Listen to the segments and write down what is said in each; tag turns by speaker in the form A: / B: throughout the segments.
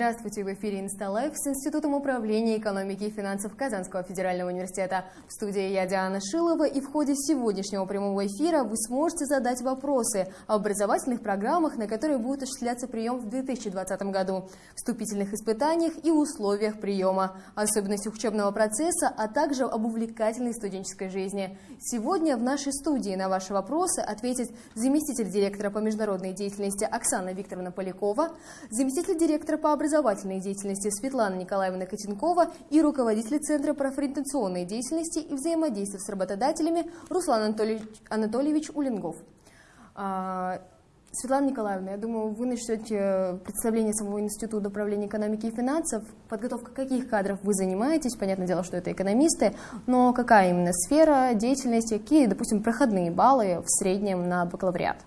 A: Здравствуйте, в эфире «Инсталайф» с Институтом управления экономики и финансов Казанского федерального университета. В студии я Диана Шилова, и в ходе сегодняшнего прямого эфира вы сможете задать вопросы о образовательных программах, на которые будет осуществляться прием в 2020 году, вступительных испытаниях и условиях приема, особенностях учебного процесса, а также об увлекательной студенческой жизни. Сегодня в нашей студии на ваши вопросы ответит заместитель директора по международной деятельности Оксана Викторовна Полякова, заместитель директора по образовательной деятельности Светлана Николаевна Котенкова и руководитель Центра профориентационной деятельности и взаимодействия с работодателями Руслан Анатольевич, Анатольевич Улингов. А, Светлана Николаевна, я думаю, вы начнете представление самого Института управления экономики и финансов. Подготовка каких кадров вы занимаетесь? Понятное дело, что это экономисты, но какая именно сфера деятельности, какие, допустим, проходные баллы в среднем на бакалавриат?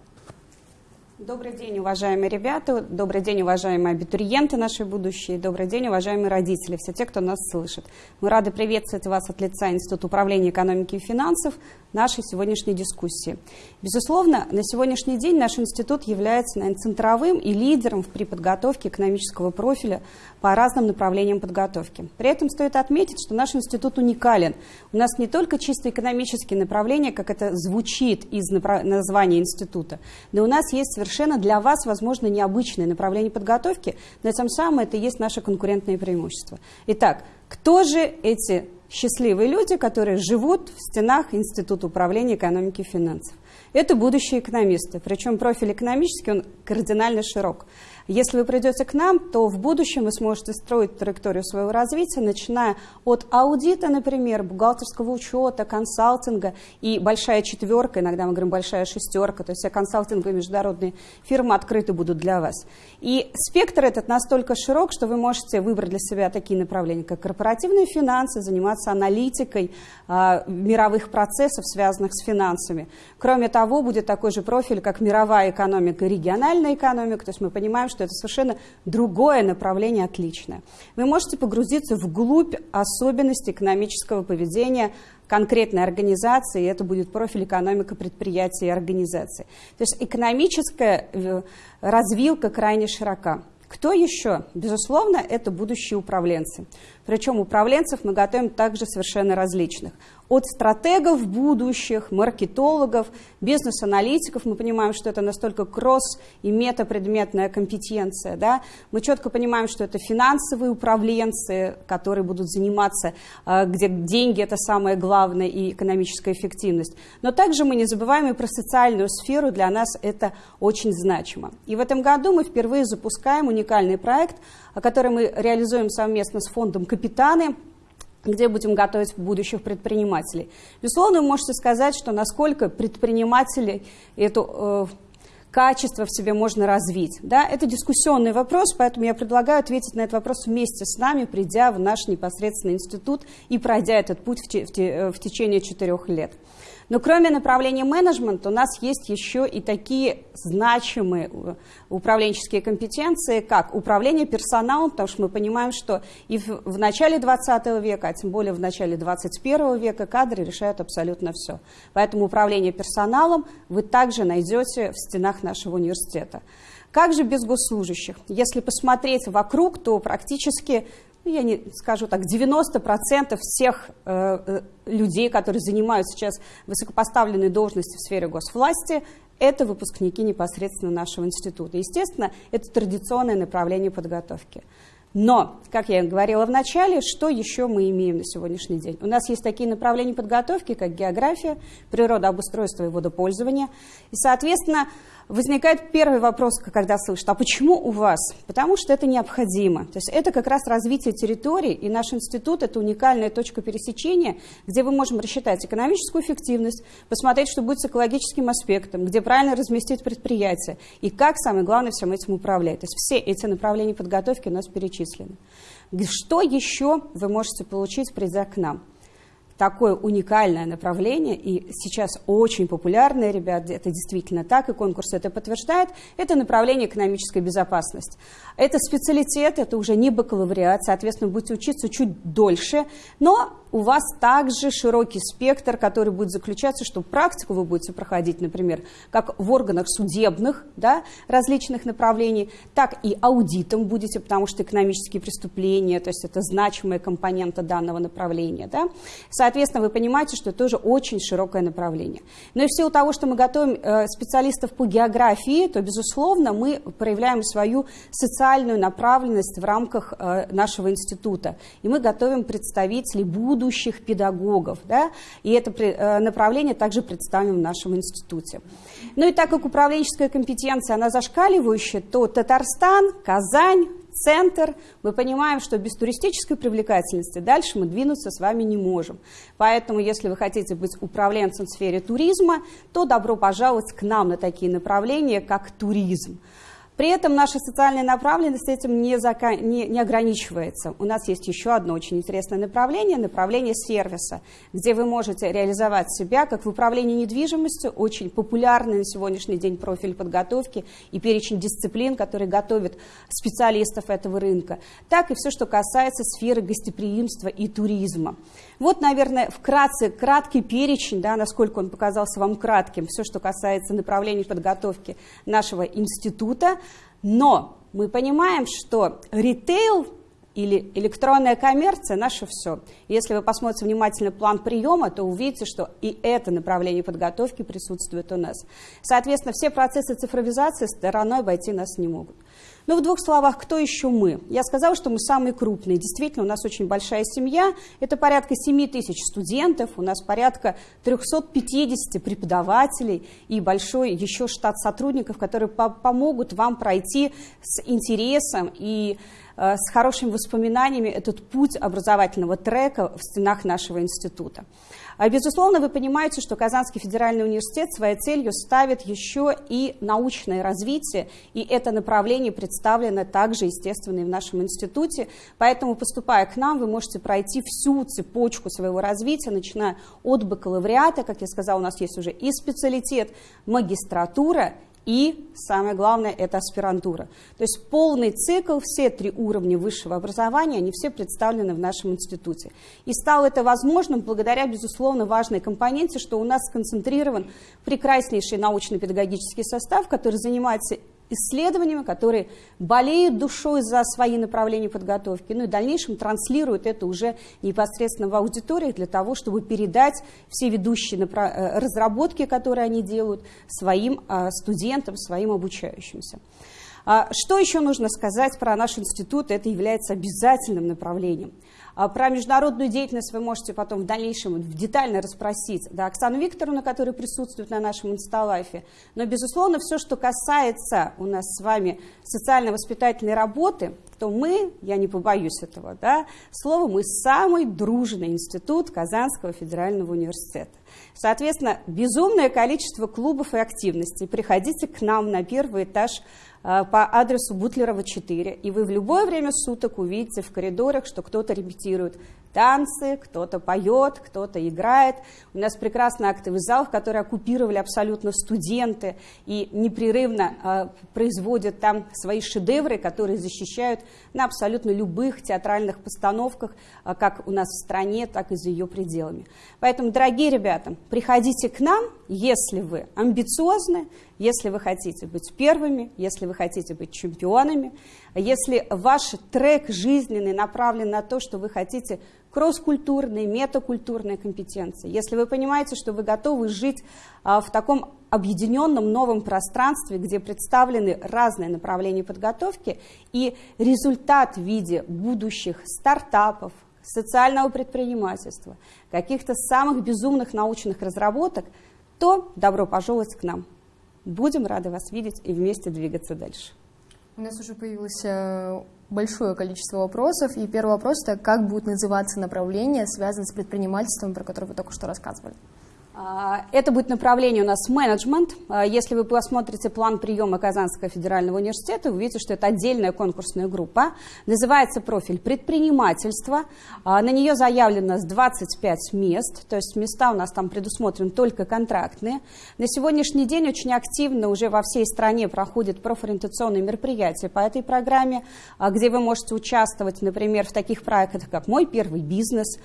B: Добрый день, уважаемые ребята, добрый день, уважаемые абитуриенты наши будущие, добрый день, уважаемые родители, все те, кто нас слышит. Мы рады приветствовать вас от лица Института управления экономики и финансов нашей сегодняшней дискуссии. Безусловно, на сегодняшний день наш институт является наверное, центровым и лидером при подготовке экономического профиля по разным направлениям подготовки. При этом стоит отметить, что наш институт уникален. У нас не только чисто экономические направления, как это звучит из названия института, но у нас есть совершенно для вас, возможно, необычные направления подготовки, но тем самым это и есть наше конкурентное преимущество. Итак, кто же эти счастливые люди, которые живут в стенах Института управления экономики и финансов? Это будущие экономисты, причем профиль экономический, он кардинально широк. Если вы придете к нам, то в будущем вы сможете строить траекторию своего развития, начиная от аудита, например, бухгалтерского учета, консалтинга и большая четверка, иногда мы говорим большая шестерка, то есть все консалтинговые международные фирмы открыты будут для вас. И спектр этот настолько широк, что вы можете выбрать для себя такие направления, как корпоративные финансы, заниматься аналитикой э, мировых процессов, связанных с финансами. Кроме того, будет такой же профиль, как мировая экономика и региональная экономика, то есть мы понимаем, что это совершенно другое направление, отличное. Вы можете погрузиться вглубь особенностей экономического поведения конкретной организации, и это будет профиль экономика предприятия и организации. То есть экономическая э, развилка крайне широка. Кто еще? Безусловно, это будущие управленцы. Причем управленцев мы готовим также совершенно различных от стратегов будущих, маркетологов, бизнес-аналитиков. Мы понимаем, что это настолько кросс и метапредметная компетенция. Да? Мы четко понимаем, что это финансовые управленцы, которые будут заниматься, э, где деньги – это самое главное, и экономическая эффективность. Но также мы не забываем и про социальную сферу, для нас это очень значимо. И в этом году мы впервые запускаем уникальный проект, который мы реализуем совместно с фондом «Капитаны», где будем готовить будущих предпринимателей. Безусловно, вы можете сказать, что насколько предприниматели это э, качество в себе можно развить. Да? Это дискуссионный вопрос, поэтому я предлагаю ответить на этот вопрос вместе с нами, придя в наш непосредственный институт и пройдя этот путь в, те, в, те, в течение четырех лет. Но кроме направления менеджмента у нас есть еще и такие значимые э, управленческие компетенции, как управление персоналом, потому что мы понимаем, что и в, начале 20 века, а тем более в начале 21 века кадры решают абсолютно все. Поэтому управление персоналом вы также найдете в стенах нашего университета. Как же без госслужащих? Если посмотреть вокруг, то практически я не скажу так, 90% всех э, э, людей, которые занимают сейчас высокопоставленные должности в сфере госвласти, это выпускники непосредственно нашего института. Естественно, это традиционное направление подготовки. Но, как я говорила в начале, что еще мы имеем на сегодняшний день? У нас есть такие направления подготовки, как география, природообустройство и водопользование. И, соответственно, возникает первый вопрос, когда слышат, а почему у вас? Потому что это необходимо. То есть это как раз развитие территории, и наш институт – это уникальная точка пересечения, где мы можем рассчитать экономическую эффективность, посмотреть, что будет с экологическим аспектом, где правильно разместить предприятие, и как, самое главное, всем этим управлять. То есть все эти направления подготовки у нас перечислены. Что еще вы можете получить, придя к нам? Такое уникальное направление, и сейчас очень популярное, ребят, это действительно так, и конкурс это подтверждает, это направление экономической безопасности. Это специалитет, это уже не бакалавриат, соответственно, будете учиться чуть дольше, но у вас также широкий спектр, который будет заключаться, что практику вы будете проходить, например, как в органах судебных, да, различных направлений, так и аудитом будете, потому что экономические преступления, то есть это значимая компонента данного направления. Да. Соответственно, вы понимаете, что это тоже очень широкое направление. Но и в силу того, что мы готовим э, специалистов по географии, то, безусловно, мы проявляем свою социальную направленность в рамках э, нашего института. И мы готовим представителей будущих педагогов. Да? И это э, направление также представим в нашем институте. Ну и так как управленческая компетенция, она зашкаливающая, то Татарстан, Казань, центр, мы понимаем, что без туристической привлекательности дальше мы двинуться с вами не можем. Поэтому, если вы хотите быть управленцем в сфере туризма, то добро пожаловать к нам на такие направления, как туризм. При этом наша социальная направленность этим не, зака... не, не ограничивается. У нас есть еще одно очень интересное направление, направление сервиса, где вы можете реализовать себя как в управлении недвижимостью, очень популярный на сегодняшний день профиль подготовки и перечень дисциплин, которые готовят специалистов этого рынка, так и все, что касается сферы гостеприимства и туризма. Вот, наверное, вкратце, краткий перечень, да, насколько он показался вам кратким, все, что касается направлений подготовки нашего института. Но мы понимаем, что ритейл или электронная коммерция – наше все. Если вы посмотрите внимательно план приема, то увидите, что и это направление подготовки присутствует у нас. Соответственно, все процессы цифровизации стороной обойти нас не могут. Ну, в двух словах, кто еще мы? Я сказала, что мы самые крупные. Действительно, у нас очень большая семья. Это порядка 7 тысяч студентов, у нас порядка 350 преподавателей и большой еще штат сотрудников, которые по помогут вам пройти с интересом и э, с хорошими воспоминаниями этот путь образовательного трека в стенах нашего института. А, безусловно, вы понимаете, что Казанский федеральный университет своей целью ставит еще и научное развитие, и это направление представлено также, естественно, и в нашем институте. Поэтому, поступая к нам, вы можете пройти всю цепочку своего развития, начиная от бакалавриата, как я сказала, у нас есть уже и специалитет, магистратура, и, самое главное, это аспирантура. То есть полный цикл, все три уровня высшего образования, они все представлены в нашем институте. И стало это возможным благодаря, безусловно, важной компоненте, что у нас сконцентрирован прекраснейший научно-педагогический состав, который занимается исследованиями, которые болеют душой за свои направления подготовки, ну и в дальнейшем транслируют это уже непосредственно в аудиториях для того, чтобы передать все ведущие э, разработки, которые они делают, своим а, студентам, своим обучающимся. А, что еще нужно сказать про наш институт? Это является обязательным направлением. А про международную деятельность вы можете потом в дальнейшем детально расспросить да, Оксану Викторовну, которая присутствует на нашем инсталайфе. Но, безусловно, все, что касается у нас с вами социально-воспитательной работы, то мы, я не побоюсь этого, да, слово, мы самый дружный институт Казанского федерального университета. Соответственно, безумное количество клубов и активностей. Приходите к нам на первый этаж по адресу Бутлерова 4, и вы в любое время суток увидите в коридорах, что кто-то репетирует танцы, кто-то поет, кто-то играет. У нас прекрасный актовый зал, который оккупировали абсолютно студенты и непрерывно э, производят там свои шедевры, которые защищают на абсолютно любых театральных постановках, э, как у нас в стране, так и за ее пределами. Поэтому, дорогие ребята, приходите к нам, если вы амбициозны, если вы хотите быть первыми, если вы хотите быть чемпионами, если ваш трек жизненный направлен на то, что вы хотите кросс-культурные, метакультурные компетенции, если вы понимаете, что вы готовы жить а, в таком объединенном новом пространстве, где представлены разные направления подготовки, и результат в виде будущих стартапов, социального предпринимательства, каких-то самых безумных научных разработок, то добро пожаловать к нам. Будем рады вас видеть и вместе двигаться дальше.
A: У нас уже появилось э, большое количество вопросов, и первый вопрос – это как будет называться направление, связанное с предпринимательством, про которое вы только что рассказывали?
B: А, это будет направление у нас менеджмент. А, если вы посмотрите план приема Казанского федерального университета, вы увидите, что это отдельная конкурсная группа. Называется профиль предпринимательство. А, на нее заявлено 25 мест, то есть места у нас там предусмотрены только контрактные. На сегодняшний день очень активно уже во всей стране проходят профориентационные мероприятия по этой программе, где вы можете участвовать, например, в таких проектах, как «Мой первый бизнес»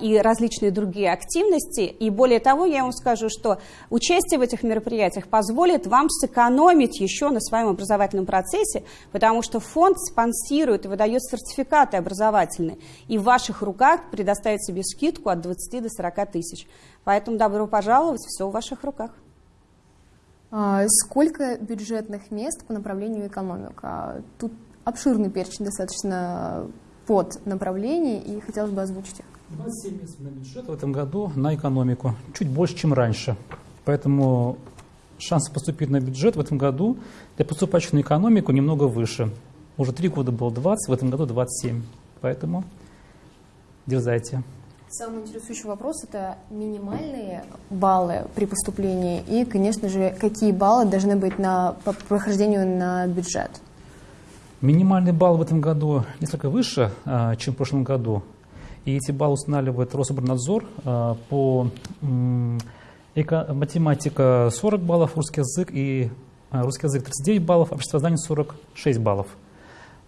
B: и различные другие активности. И более того, я вам скажу, что участие в этих мероприятиях позволит вам сэкономить еще на своем образовательном процессе, потому что фонд спонсирует и выдает сертификаты образовательные, и в ваших руках предоставит себе скидку от 20 до 40 тысяч. Поэтому добро пожаловать, все в ваших руках.
A: А сколько бюджетных мест по направлению экономика? Тут обширный перечень достаточно под направлений, и хотелось бы озвучить их.
C: 27 мест на бюджет в этом году на экономику, чуть больше, чем раньше. Поэтому шансы поступить на бюджет в этом году для поступающих на экономику немного выше. Уже три года было 20, в этом году 27. Поэтому дерзайте.
A: Самый интересующий вопрос – это минимальные баллы при поступлении и, конечно же, какие баллы должны быть на, по прохождению на бюджет?
C: Минимальный балл в этом году несколько выше, а, чем в прошлом году. И эти баллы устанавливает Рособорнадзор а, по математика 40 баллов, русский язык и а, русский язык 39 баллов, обществознание 46 баллов.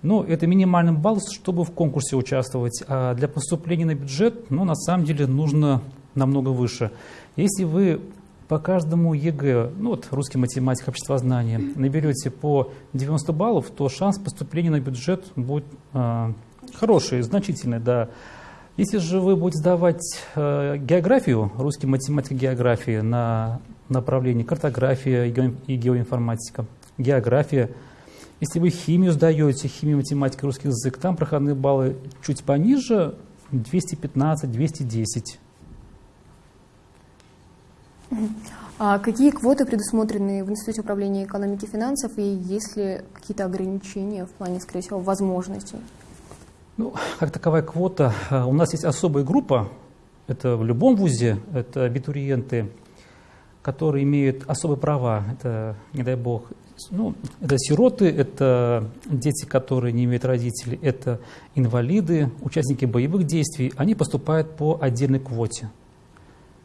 C: Ну, это минимальный балл, чтобы в конкурсе участвовать. А для поступления на бюджет, ну, на самом деле, нужно намного выше. Если вы по каждому ЕГЭ, ну вот русский математика, обществознание, наберете по 90 баллов, то шанс поступления на бюджет будет э, хороший, значительный, да. Если же вы будете сдавать э, географию, русский математика географии на направлении картография и геоинформатика, география, если вы химию сдаете, химия, математика, русский язык, там проходные баллы чуть пониже, 215-210.
A: А какие квоты предусмотрены в Институте управления экономики и финансов, и есть ли какие-то ограничения в плане, скорее всего, возможностей?
C: Ну, как таковая квота, э, у нас есть особая группа, это в любом вузе, это абитуриенты, которые имеют особые права, это, не дай бог, ну, это сироты, это дети, которые не имеют родителей, это инвалиды, участники боевых действий, они поступают по отдельной квоте.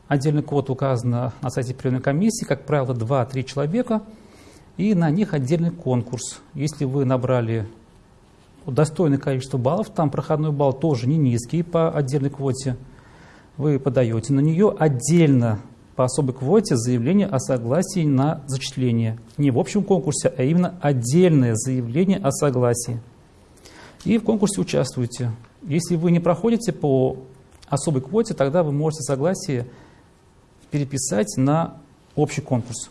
C: Отдельная квота указана на сайте приемной комиссии, как правило, 2-3 человека, и на них отдельный конкурс. Если вы набрали достойное количество баллов, там проходной балл тоже не низкий по отдельной квоте, вы подаете на нее отдельно по особой квоте заявление о согласии на зачисление. Не в общем конкурсе, а именно отдельное заявление о согласии. И в конкурсе участвуете. Если вы не проходите по особой квоте, тогда вы можете согласие переписать на общий конкурс.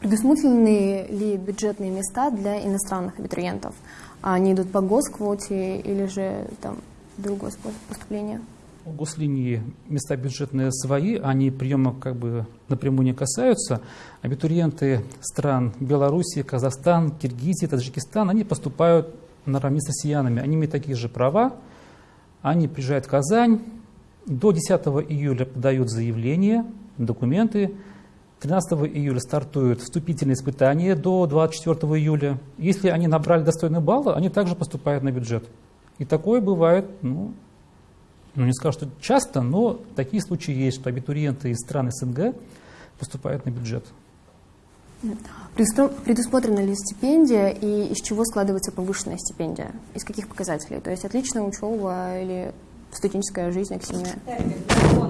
A: Предусмотрены ли бюджетные места для иностранных абитуриентов? Они идут по госквоте или же там другой способ поступления?
C: У гослинии места бюджетные свои, они приема как бы напрямую не касаются. Абитуриенты стран Белоруссии, Казахстан, Киргизии, Таджикистан, они поступают наравне с россиянами. Они имеют такие же права, они приезжают в Казань, до 10 июля подают заявление, документы, 13 июля стартуют вступительные испытания до 24 июля. Если они набрали достойные баллы, они также поступают на бюджет. И такое бывает, ну, ну не скажу, что часто, но такие случаи есть, что абитуриенты из стран СНГ поступают на бюджет.
A: Предусмотрена ли стипендия и из чего складывается повышенная стипендия? Из каких показателей? То есть отличная учеба или студенческая жизнь активная?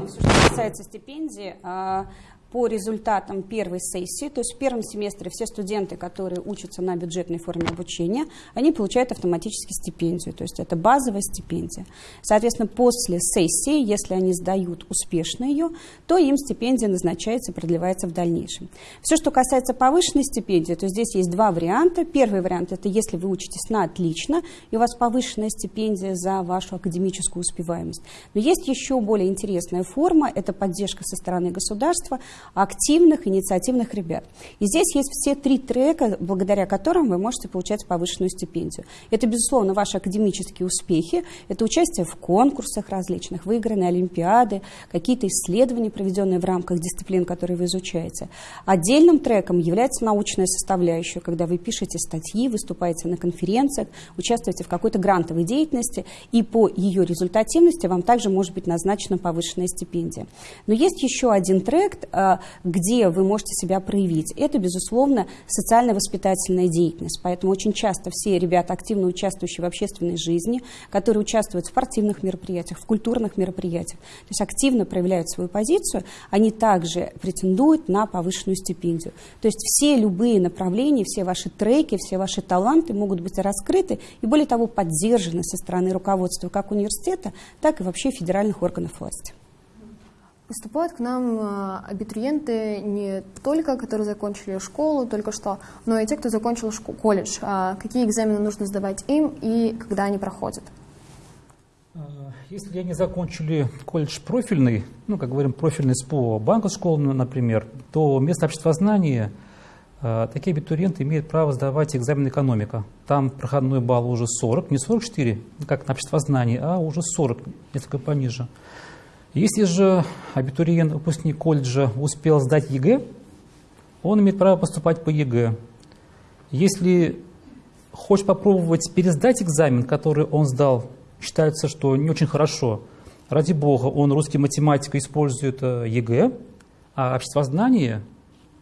B: Все, что касается стипендии, а, по результатам первой сессии, то есть в первом семестре все студенты, которые учатся на бюджетной форме обучения, они получают автоматически стипендию, то есть это базовая стипендия. Соответственно, после сессии, если они сдают успешно ее, то им стипендия назначается и продлевается в дальнейшем. Все, что касается повышенной стипендии, то здесь есть два варианта. Первый вариант – это если вы учитесь на отлично, и у вас повышенная стипендия за вашу академическую успеваемость. Но есть еще более интересная форма – это поддержка со стороны государства – активных, инициативных ребят. И здесь есть все три трека, благодаря которым вы можете получать повышенную стипендию. Это, безусловно, ваши академические успехи, это участие в конкурсах различных, выигранные олимпиады, какие-то исследования, проведенные в рамках дисциплин, которые вы изучаете. Отдельным треком является научная составляющая, когда вы пишете статьи, выступаете на конференциях, участвуете в какой-то грантовой деятельности, и по ее результативности вам также может быть назначена повышенная стипендия. Но есть еще один трек, а, где вы можете себя проявить. Это, безусловно, социально-воспитательная деятельность. Поэтому очень часто все ребята, активно участвующие в общественной жизни, которые участвуют в спортивных мероприятиях, в культурных мероприятиях, то есть активно проявляют свою позицию, они также претендуют на повышенную стипендию. То есть все любые направления, все ваши треки, все ваши таланты могут быть раскрыты и, более того, поддержаны со стороны руководства как университета, так и вообще федеральных органов власти.
A: Поступают к нам э, абитуриенты не только, которые закончили школу только что, но и те, кто закончил колледж. А какие экзамены нужно сдавать им и когда они проходят?
C: А, если они закончили колледж профильный, ну, как говорим, профильный СПО, банковскую школу, например, то вместо обществознания а, такие абитуриенты имеют право сдавать экзамен экономика. Там проходной балл уже 40, не 44, как на обществознании, а уже 40, несколько пониже. Если же абитуриент, выпускник колледжа успел сдать ЕГЭ, он имеет право поступать по ЕГЭ. Если хочет попробовать пересдать экзамен, который он сдал, считается, что не очень хорошо. Ради бога, он русский математика использует э, ЕГЭ, а обществознание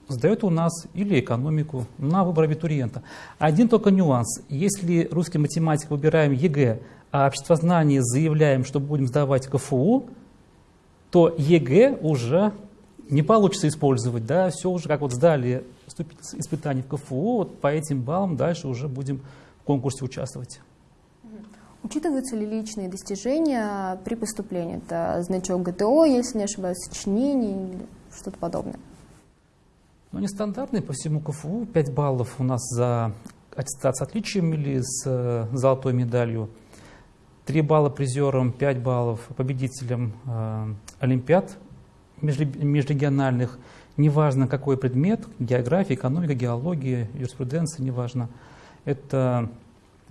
C: сдает у нас или экономику на выбор абитуриента. Один только нюанс. Если русский, математику выбираем ЕГЭ, а обществознание заявляем, что будем сдавать КФУ, то ЕГЭ уже не получится использовать, да, все уже как вот сдали испытания в КФУ, вот по этим баллам дальше уже будем в конкурсе участвовать.
A: Учитываются ли личные достижения при поступлении? Это значок ГТО, если не ошибаюсь, сочинение или что-то подобное?
C: Ну, нестандартный по всему КФУ. 5 баллов у нас за аттестат с отличием или с э, золотой медалью. 3 балла призерам, 5 баллов победителям э, Олимпиад межрегиональных. Неважно, какой предмет, география, экономика, геология, юриспруденция, неважно. Это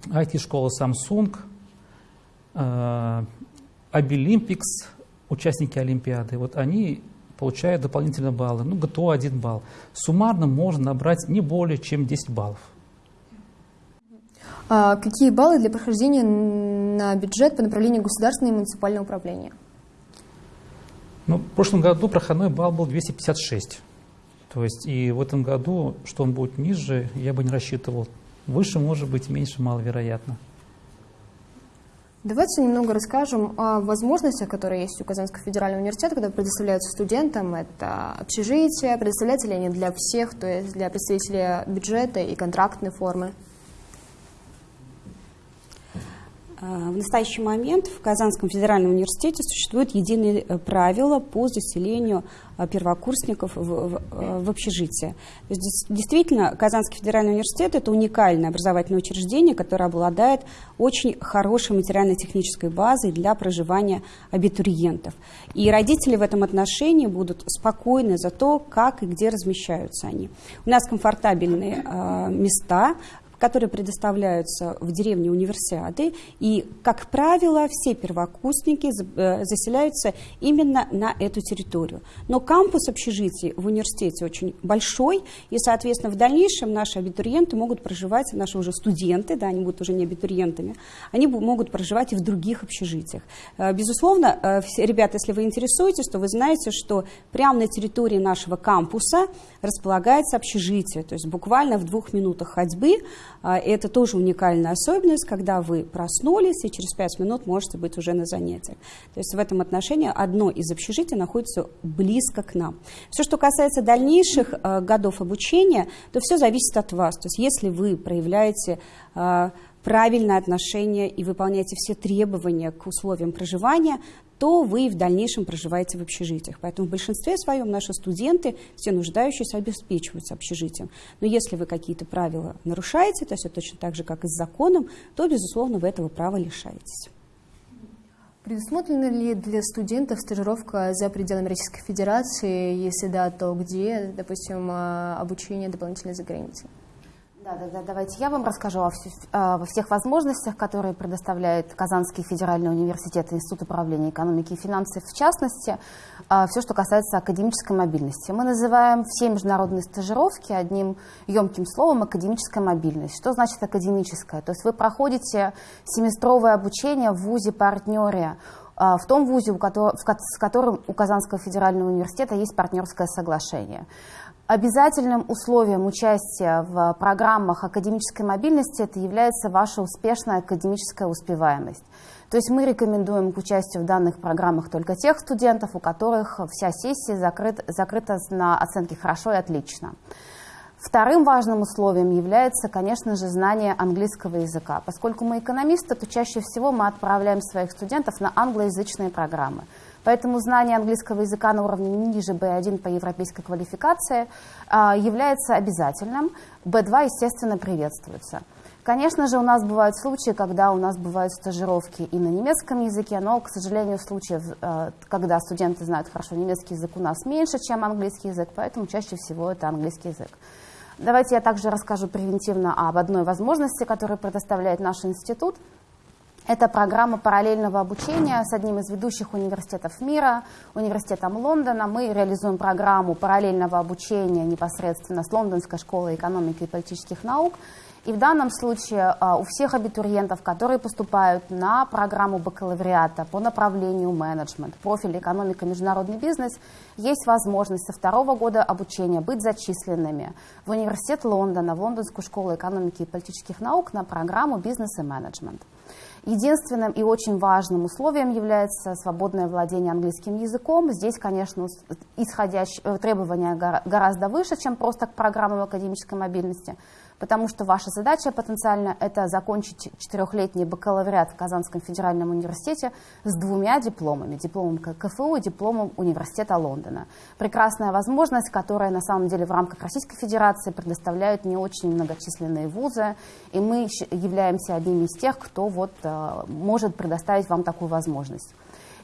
C: IT-школа Samsung, э, Обилимпикс, участники Олимпиады. Вот они получают дополнительные баллы. Ну, ГТО 1 балл. Суммарно можно набрать не более чем 10 баллов.
A: А какие баллы для прохождения на бюджет по направлению государственного и муниципального управления?
C: Ну, в прошлом году проходной балл был 256. То есть и в этом году, что он будет ниже, я бы не рассчитывал. Выше, может быть, меньше, маловероятно.
A: Давайте немного расскажем о возможностях, которые есть у Казанского федерального университета, когда предоставляются студентам. Это общежитие, предоставляются ли они для всех, то есть для представителей бюджета и контрактной формы?
B: А, в настоящий момент в Казанском федеральном университете существуют единые э, правила по заселению а, первокурсников в, в, э, в общежитие. То есть, действительно, Казанский федеральный университет – это уникальное образовательное учреждение, которое обладает очень хорошей материально-технической базой для проживания абитуриентов. И родители в этом отношении будут спокойны за то, как и где размещаются они. У нас комфортабельные э, места, которые предоставляются в деревне универсиады. И, как правило, все первокурсники э, заселяются именно на эту территорию. Но кампус общежитий в университете очень большой, и, соответственно, в дальнейшем наши абитуриенты могут проживать, наши уже студенты, да, они будут уже не абитуриентами, они могут проживать и в других общежитиях. Э, безусловно, э, ребята, если вы интересуетесь, то вы знаете, что прямо на территории нашего кампуса располагается общежитие, то есть буквально в двух минутах ходьбы это тоже уникальная особенность, когда вы проснулись и через пять минут можете быть уже на занятиях. То есть в этом отношении одно из общежитий находится близко к нам. Все, что касается дальнейших а, годов обучения, то все зависит от вас. То есть если вы проявляете а, правильное отношение и выполняете все требования к условиям проживания, то вы в дальнейшем проживаете в общежитиях. Поэтому в большинстве своем наши студенты, все нуждающиеся, обеспечиваются общежитием. Но если вы какие-то правила нарушаете, то есть точно так же, как и с законом, то, безусловно, вы этого права лишаетесь.
A: Предусмотрена ли для студентов стажировка за пределами Российской Федерации? Если да, то где, допустим, а, обучение дополнительно за границей?
D: Да, да, да, давайте я вам расскажу о, о всех возможностях, которые предоставляет Казанский федеральный университет Институт управления экономики и финансов, в частности, а, все, что касается академической мобильности. Мы называем все международные стажировки одним емким словом «академическая мобильность». Что значит академическая? То есть вы проходите семестровое обучение в ВУЗе-партнере, а, в том ВУЗе, с которым у Казанского федерального университета есть партнерское соглашение. Обязательным условием участия в программах академической мобильности это является ваша успешная академическая успеваемость. То есть мы рекомендуем к участию в данных программах только тех студентов, у которых вся сессия закрыт, закрыта на оценки «хорошо» и «отлично». Вторым важным условием является, конечно же, знание английского языка. Поскольку мы экономисты, то чаще всего мы отправляем своих студентов на англоязычные программы. Поэтому знание английского языка на уровне ниже B1 по европейской квалификации а, является обязательным. B2, естественно, приветствуется. Конечно же, у нас бывают случаи, когда у нас бывают стажировки и на немецком языке, но, к сожалению, случаев, а, когда студенты знают хорошо немецкий язык, у нас меньше, чем английский язык, поэтому чаще всего это английский язык. Давайте я также расскажу превентивно об одной возможности, которую предоставляет наш институт – это программа параллельного обучения с одним из ведущих университетов мира, университетом Лондона. Мы реализуем программу параллельного обучения непосредственно с Лондонской школой экономики и политических наук. И в данном случае а, у всех абитуриентов, которые поступают на программу бакалавриата по направлению менеджмент, профиль экономика, международный бизнес, есть возможность со второго года обучения быть зачисленными в университет Лондона, в Лондонскую школу экономики и политических наук на программу бизнес и менеджмент. Единственным и очень важным условием является свободное владение английским языком. Здесь, конечно, исходящие э, требования гораздо выше, чем просто к программам академической мобильности потому что ваша задача потенциально это закончить четырехлетний бакалавриат в Казанском федеральном университете с двумя дипломами, дипломом КФУ и дипломом Университета Лондона. Прекрасная возможность, которая на самом деле в рамках Российской Федерации предоставляют не очень многочисленные вузы, и мы являемся одним из тех, кто вот, э, может предоставить вам такую возможность.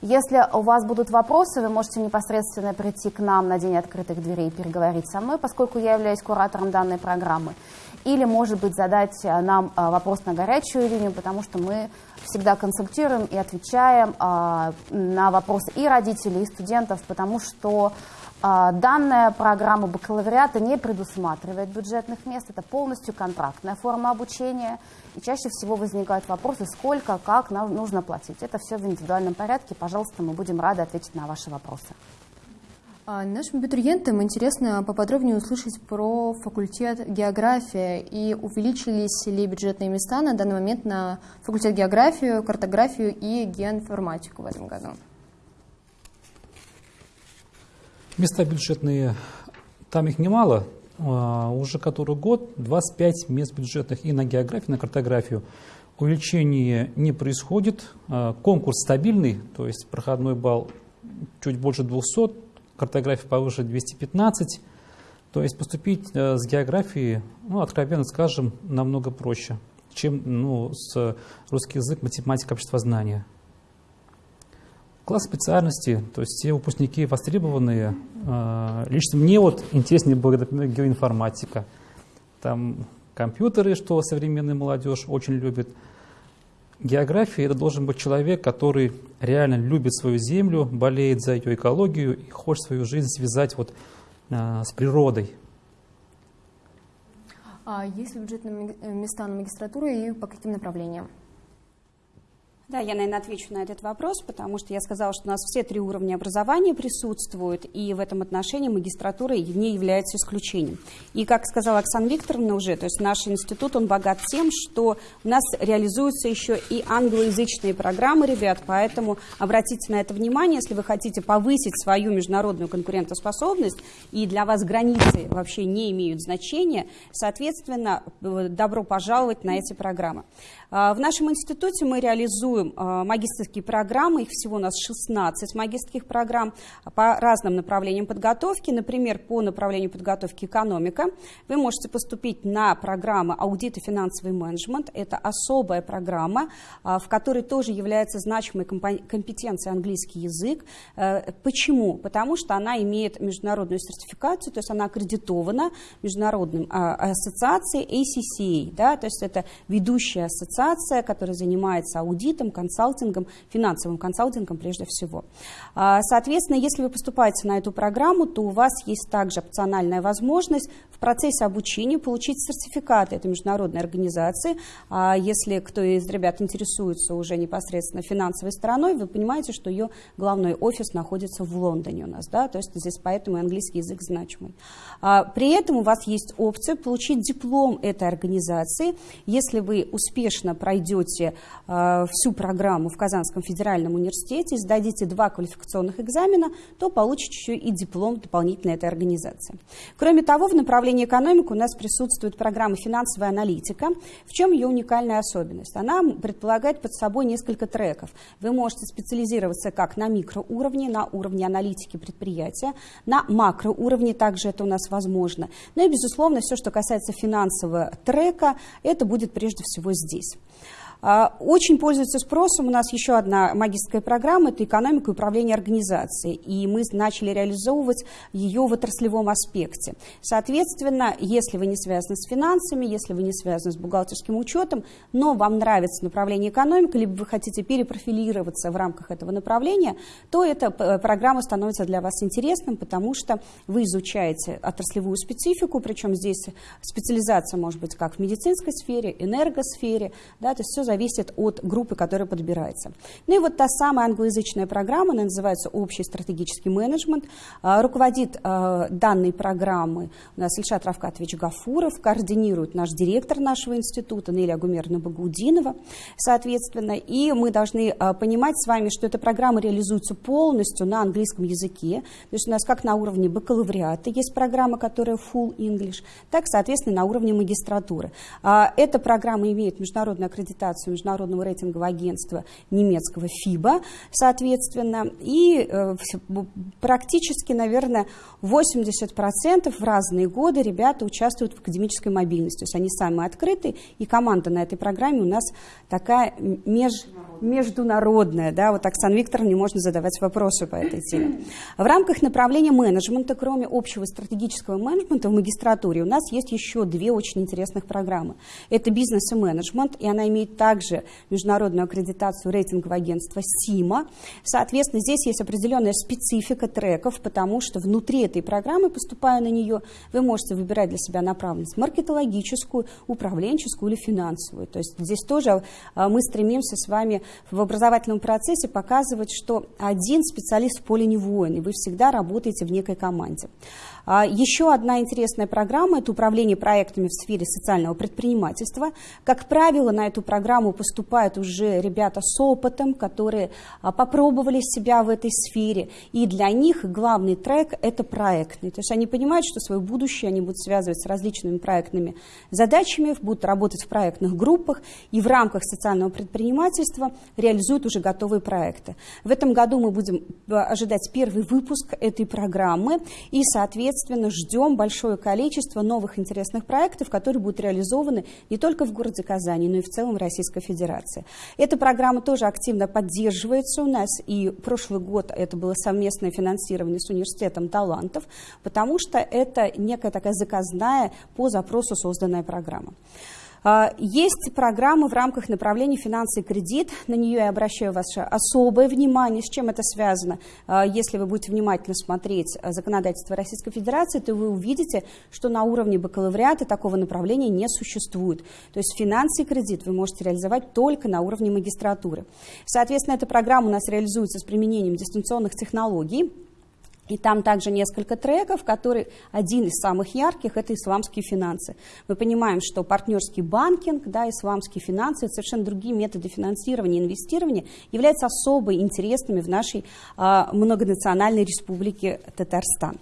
D: Если у вас будут вопросы, вы можете непосредственно прийти к нам на День открытых дверей и переговорить со мной, поскольку я являюсь куратором данной программы. Или, может быть, задать э, нам э, вопрос на горячую линию, потому что мы всегда консультируем и отвечаем э, на вопросы и родителей, и студентов, потому что Данная программа бакалавриата не предусматривает бюджетных мест, это полностью контрактная форма обучения. И чаще всего возникают вопросы, сколько, как нам нужно платить. Это все в индивидуальном порядке. Пожалуйста, мы будем рады ответить на ваши вопросы.
A: А нашим абитуриентам интересно поподробнее услышать про факультет география и увеличились ли бюджетные места на данный момент на факультет географию, картографию и геоинформатику в этом году.
C: Места бюджетные, там их немало, а, уже который год 25 мест бюджетных и на географию, и на картографию. Увеличение не происходит, а, конкурс стабильный, то есть проходной балл чуть больше 200, картография повыше 215. То есть поступить э, с географией, ну, откровенно скажем, намного проще, чем ну, с русский язык, математика, обществознание. Класс специальности, то есть все выпускники востребованные. Э, лично мне вот интереснее была, например, геоинформатика. Там компьютеры, что современная молодежь очень любит – География – это должен быть человек, который реально любит свою землю, болеет за ее экологию и хочет свою жизнь связать вот, а, с природой.
A: А есть ли бюджетные места на магистратуру и по каким направлениям?
B: Да, я, наверное, отвечу на этот вопрос, потому что я сказала, что у нас все три уровня образования присутствуют, и в этом отношении магистратура не является исключением. И, как сказала Оксана Викторовна уже, то есть наш институт, он богат тем, что у нас реализуются еще и англоязычные программы, ребят, поэтому обратите на это внимание, если вы хотите повысить свою международную конкурентоспособность, и для вас границы вообще не имеют значения, соответственно, добро пожаловать на эти программы. А, в нашем институте мы реализуем реализуем магистрские программы, их всего у нас 16 магистрских программ по разным направлениям подготовки. Например, по направлению подготовки экономика вы можете поступить на программу аудит и финансовый менеджмент. Это особая программа, в которой тоже является значимой компетенцией английский язык. Почему? Потому что она имеет международную сертификацию, то есть она аккредитована международным ассоциацией ACCA, да, то есть это ведущая ассоциация, которая занимается аудитом, консалтингом, финансовым консалтингом прежде всего. А, соответственно, если вы поступаете на эту программу, то у вас есть также опциональная возможность в процессе обучения получить сертификаты этой международной организации. А если кто из ребят интересуется уже непосредственно финансовой стороной, вы понимаете, что ее главный офис находится в Лондоне у нас, да, то есть здесь поэтому английский язык значимый. А, при этом у вас есть опция получить диплом этой организации, если вы успешно пройдете э, программу в Казанском федеральном университете, сдадите два квалификационных экзамена, то получите еще и диплом дополнительной этой организации. Кроме того, в направлении экономики у нас присутствует программа «Финансовая аналитика». В чем ее уникальная особенность? Она предполагает под собой несколько треков. Вы можете специализироваться как на микроуровне, на уровне аналитики предприятия, на макроуровне также это у нас возможно. Ну и, безусловно, все, что касается финансового трека, это будет прежде всего здесь. А, очень пользуется спросом у нас еще одна магистрская программа, это экономика и управление организацией, и мы начали реализовывать ее в отраслевом аспекте. Соответственно, если вы не связаны с финансами, если вы не связаны с бухгалтерским учетом, но вам нравится направление экономика, либо вы хотите перепрофилироваться в рамках этого направления, то эта программа становится для вас интересным, потому что вы изучаете отраслевую специфику, причем здесь специализация может быть как в медицинской сфере, энергосфере, да, то есть все зависит от группы, которая подбирается. Ну и вот та самая англоязычная программа, она называется «Общий стратегический менеджмент». А, руководит а, данной программы у нас Ильшат Равкатович Гафуров, координирует наш директор нашего института Неля Гумерна Багаудинова, соответственно. И мы должны а, понимать с вами, что эта программа реализуется полностью на английском языке. То есть у нас как на уровне бакалавриата есть программа, которая full English, так, соответственно, на уровне магистратуры. Эта программа имеет международную аккредитацию рекомендацию Международного рейтингового агентства немецкого ФИБА, соответственно, и э, практически, наверное, 80% в разные годы ребята участвуют в академической мобильности, то есть они самые открытые, и команда на этой программе у нас такая меж, международная, да, вот Оксана Викторовна можно задавать вопросы по этой теме. В рамках направления менеджмента, кроме общего стратегического менеджмента в магистратуре, у нас есть еще две очень интересных программы. Это бизнес и менеджмент, и она имеет также международную аккредитацию рейтингового агентства СИМА. Соответственно, здесь есть определенная специфика треков, потому что внутри этой программы, поступая на нее, вы можете выбирать для себя направленность маркетологическую, управленческую или финансовую. То есть здесь тоже а, мы стремимся с вами в образовательном процессе показывать, что один специалист в поле не воин, и вы всегда работаете в некой команде. А, еще одна интересная программа – это управление проектами в сфере социального предпринимательства. Как правило, на эту программу поступают уже ребята с опытом, которые а, попробовали себя в этой сфере. И для них главный трек – это проектный. То есть они понимают, что свое будущее они будут связывать с различными проектными задачами, будут работать в проектных группах и в рамках социального предпринимательства реализуют уже готовые проекты. В этом году мы будем а, ожидать первый выпуск этой программы и, соответственно, соответственно, ждем большое количество новых интересных проектов, которые будут реализованы не только в городе Казани, но и в целом Российской Федерации. Эта программа тоже активно поддерживается у нас, и прошлый год это было совместное финансирование с Университетом талантов, потому что это некая такая заказная по запросу созданная программа. А, есть программа в рамках направления «Финансы и кредит». На нее я обращаю ваше особое внимание. С чем это связано? А, если вы будете внимательно смотреть законодательство Российской Федерации, то вы увидите, что на уровне бакалавриата такого направления не существует. То есть финансы и кредит вы можете реализовать только на уровне магистратуры. Соответственно, эта программа у нас реализуется с применением дистанционных технологий. И там также несколько треков, который один из самых ярких – это исламские финансы. Мы понимаем, что партнерский банкинг, да, исламские финансы – совершенно другие методы финансирования и инвестирования, являются особо интересными в нашей а, многонациональной республике Татарстан.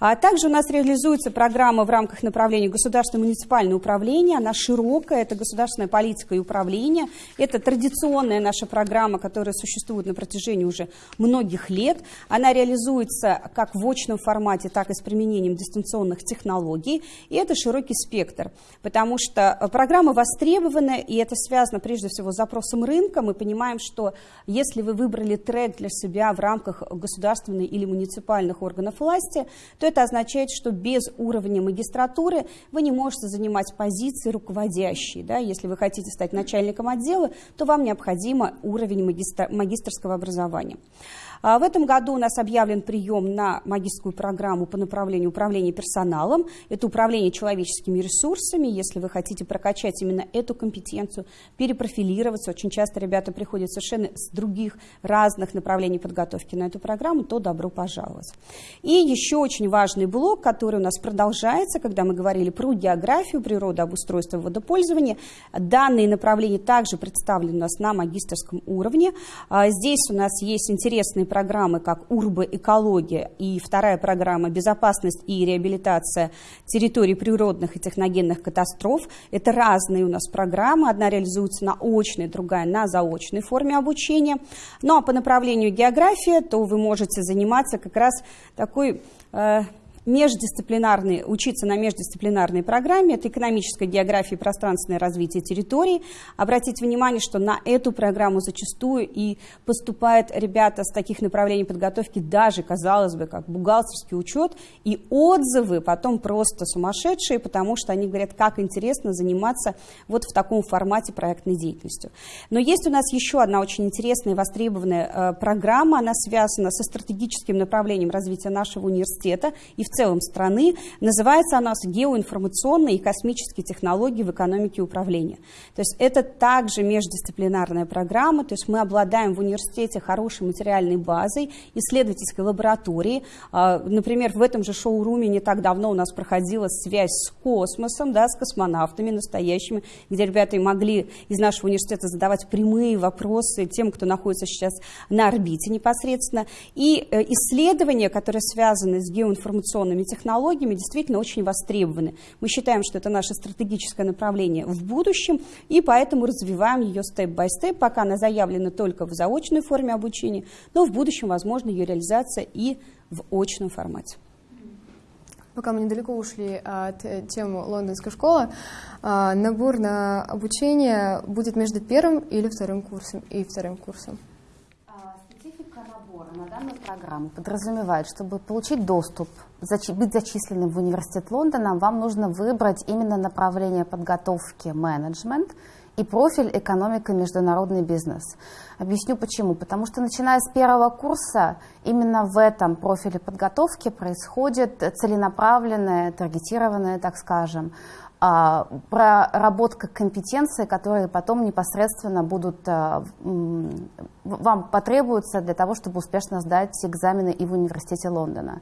B: А также у нас реализуется программа в рамках направления государственное муниципальное управление. Она широкая, это государственная политика и управление. Это традиционная наша программа, которая существует на протяжении уже многих лет. Она реализуется как в очном формате, так и с применением дистанционных технологий. И это широкий спектр, потому что программа востребована, и это связано прежде всего с запросом рынка. Мы понимаем, что если вы выбрали трек для себя в рамках государственной или муниципальных органов власти, то это означает, что без уровня магистратуры вы не можете занимать позиции руководящие. Да? Если вы хотите стать начальником отдела, то вам необходимо уровень магистр магистрского образования. А в этом году у нас объявлен прием на магистрскую программу по направлению управления персоналом. Это управление человеческими ресурсами. Если вы хотите прокачать именно эту компетенцию, перепрофилироваться, очень часто ребята приходят совершенно с других разных направлений подготовки на эту программу, то добро пожаловать. И еще очень важный блок, который у нас продолжается, когда мы говорили про географию, природу, обустройство, водопользование. Данные направления также представлены у нас на магистрском уровне. А здесь у нас есть интересные программы, как «Урбоэкология» и вторая программа «Безопасность и реабилитация территорий природных и техногенных катастроф». Это разные у нас программы. Одна реализуется на очной, другая на заочной форме обучения. Ну а по направлению география, то вы можете заниматься как раз такой э, междисциплинарные, учиться на междисциплинарной программе, это экономическая география и пространственное развитие территорий. Обратите внимание, что на эту программу зачастую и поступают ребята с таких направлений подготовки, даже, казалось бы, как бухгалтерский учет, и отзывы потом просто сумасшедшие, потому что они говорят, как интересно заниматься вот в таком формате проектной деятельностью. Но есть у нас еще одна очень интересная и востребованная э, программа, она связана со стратегическим направлением развития нашего университета и в целом страны. Называется она «Геоинформационные и космические технологии в экономике управления». То есть это также междисциплинарная программа, то есть мы обладаем в университете хорошей материальной базой, исследовательской лабораторией. А, например, в этом же шоуруме не так давно у нас проходила связь с космосом, да, с космонавтами настоящими, где ребята могли из нашего университета задавать прямые вопросы тем, кто находится сейчас на орбите непосредственно. И э, исследования, которые связаны с геоинформационной информационными технологиями действительно очень востребованы. Мы считаем, что это наше стратегическое направление в будущем, и поэтому развиваем ее степ-бай-степ, пока она заявлена только в заочной форме обучения, но в будущем возможно ее реализация и в очном формате.
A: Пока мы недалеко ушли от э, темы лондонской школы, а, набор на обучение будет между первым или вторым курсом и вторым курсом?
D: А, специфика набора на данную программу подразумевает, чтобы получить доступ быть зачисленным в университет Лондона, вам нужно выбрать именно направление подготовки менеджмент и профиль экономика международный бизнес. Объясню почему. Потому что начиная с первого курса именно в этом профиле подготовки происходит целенаправленная, таргетированная, так скажем, а, проработка компетенций, которые потом непосредственно будут а, вам потребуются для того, чтобы успешно сдать экзамены и в университете Лондона.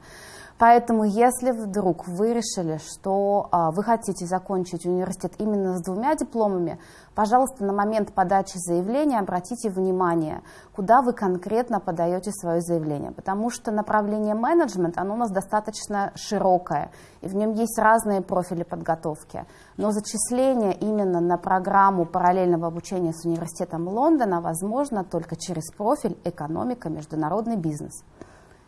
D: Поэтому, если вдруг вы решили, что а, вы хотите закончить университет именно с двумя дипломами, пожалуйста, на момент подачи заявления обратите внимание, куда вы конкретно подаете свое заявление, потому что направление менеджмент, оно у нас достаточно широкое, и в нем есть разные профили подготовки. Но зачисление именно на программу параллельного обучения с университетом Лондона возможно только через профиль экономика, международный бизнес.